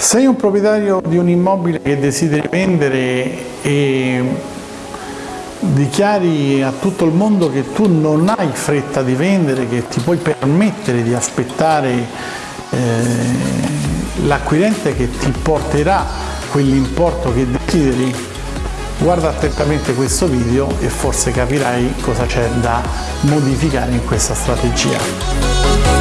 Sei un proprietario di un immobile che desideri vendere e dichiari a tutto il mondo che tu non hai fretta di vendere, che ti puoi permettere di aspettare eh, l'acquirente che ti porterà quell'importo che desideri, guarda attentamente questo video e forse capirai cosa c'è da modificare in questa strategia.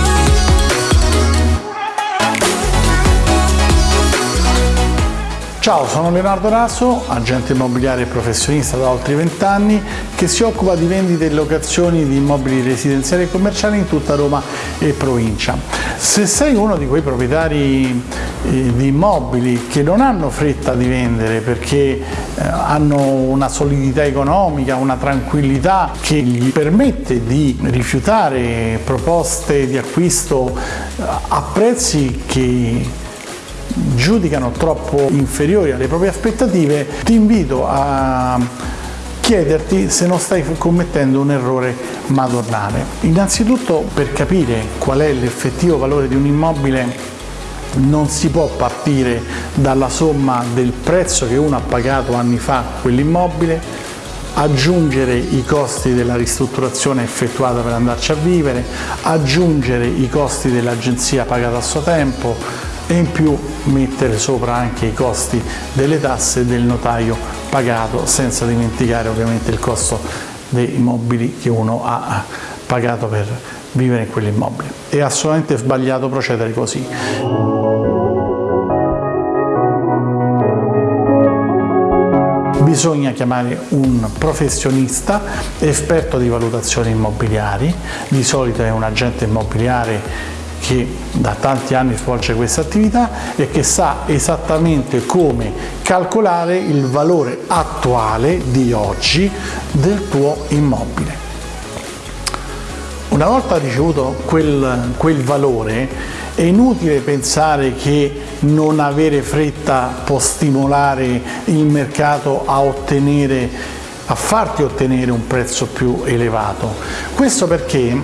Ciao, sono Leonardo Raso, agente immobiliare e professionista da oltre 20 anni che si occupa di vendite e locazioni di immobili residenziali e commerciali in tutta Roma e provincia. Se sei uno di quei proprietari eh, di immobili che non hanno fretta di vendere perché eh, hanno una solidità economica, una tranquillità che gli permette di rifiutare proposte di acquisto eh, a prezzi che giudicano troppo inferiori alle proprie aspettative, ti invito a chiederti se non stai commettendo un errore madornale. Innanzitutto per capire qual è l'effettivo valore di un immobile non si può partire dalla somma del prezzo che uno ha pagato anni fa quell'immobile, aggiungere i costi della ristrutturazione effettuata per andarci a vivere, aggiungere i costi dell'agenzia pagata a suo tempo, e in più mettere sopra anche i costi delle tasse del notaio pagato senza dimenticare ovviamente il costo dei mobili che uno ha pagato per vivere in quell'immobile. È assolutamente sbagliato procedere così. Bisogna chiamare un professionista esperto di valutazioni immobiliari, di solito è un agente immobiliare che da tanti anni svolge questa attività e che sa esattamente come calcolare il valore attuale di oggi del tuo immobile. Una volta ricevuto quel, quel valore è inutile pensare che non avere fretta può stimolare il mercato a ottenere a farti ottenere un prezzo più elevato. Questo perché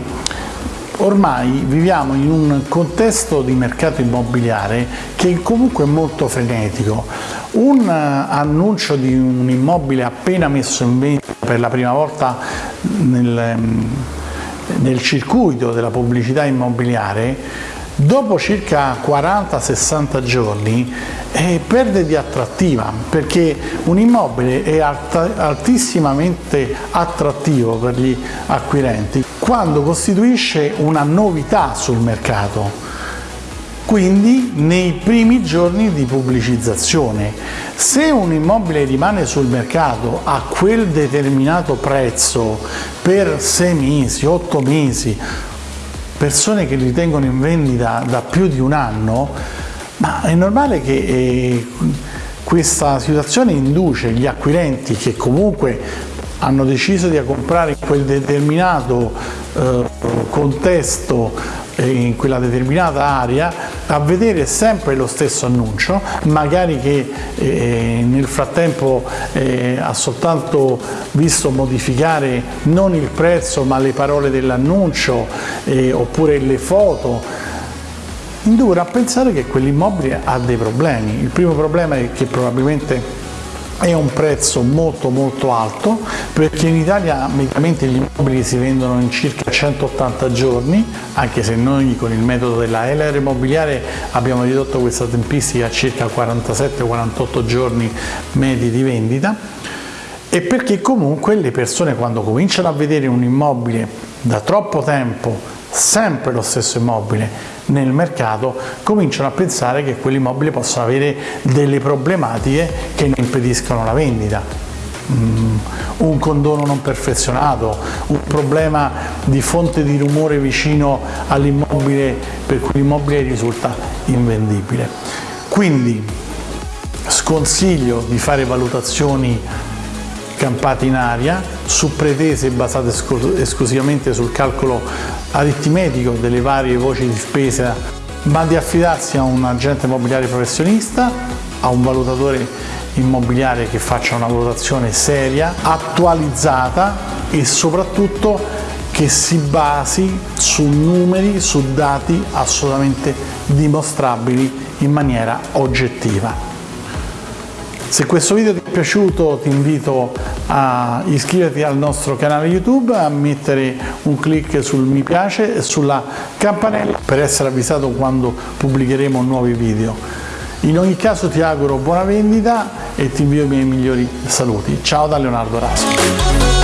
Ormai viviamo in un contesto di mercato immobiliare che comunque è molto frenetico. Un eh, annuncio di un immobile appena messo in vendita per la prima volta nel, mm, nel circuito della pubblicità immobiliare dopo circa 40-60 giorni eh, perde di attrattiva perché un immobile è altissimamente attrattivo per gli acquirenti quando costituisce una novità sul mercato quindi nei primi giorni di pubblicizzazione. Se un immobile rimane sul mercato a quel determinato prezzo per 6 mesi, 8 mesi persone che li tengono in vendita da più di un anno, ma è normale che eh, questa situazione induce gli acquirenti che comunque hanno deciso di comprare in quel determinato eh, contesto in quella determinata area a vedere sempre lo stesso annuncio, magari che eh, nel frattempo eh, ha soltanto visto modificare non il prezzo ma le parole dell'annuncio eh, oppure le foto, indurre a pensare che quell'immobile ha dei problemi. Il primo problema è che probabilmente è un prezzo molto molto alto perché in Italia mediamente gli immobili si vendono in circa 180 giorni anche se noi con il metodo della LR immobiliare abbiamo ridotto questa tempistica a circa 47-48 giorni medi di vendita. E perché comunque le persone quando cominciano a vedere un immobile da troppo tempo sempre lo stesso immobile nel mercato cominciano a pensare che quell'immobile possa avere delle problematiche che ne impediscono la vendita. Mm, un condono non perfezionato, un problema di fonte di rumore vicino all'immobile per cui l'immobile risulta invendibile. Quindi sconsiglio di fare valutazioni campate in aria su pretese basate esclusivamente sul calcolo aritmetico delle varie voci di spesa, ma di affidarsi a un agente immobiliare professionista, a un valutatore immobiliare che faccia una valutazione seria, attualizzata e soprattutto che si basi su numeri, su dati assolutamente dimostrabili in maniera oggettiva. Se questo video ti è piaciuto ti invito a iscriverti al nostro canale YouTube, a mettere un clic sul mi piace e sulla campanella per essere avvisato quando pubblicheremo nuovi video. In ogni caso ti auguro buona vendita e ti invio i miei migliori saluti. Ciao da Leonardo Rasco.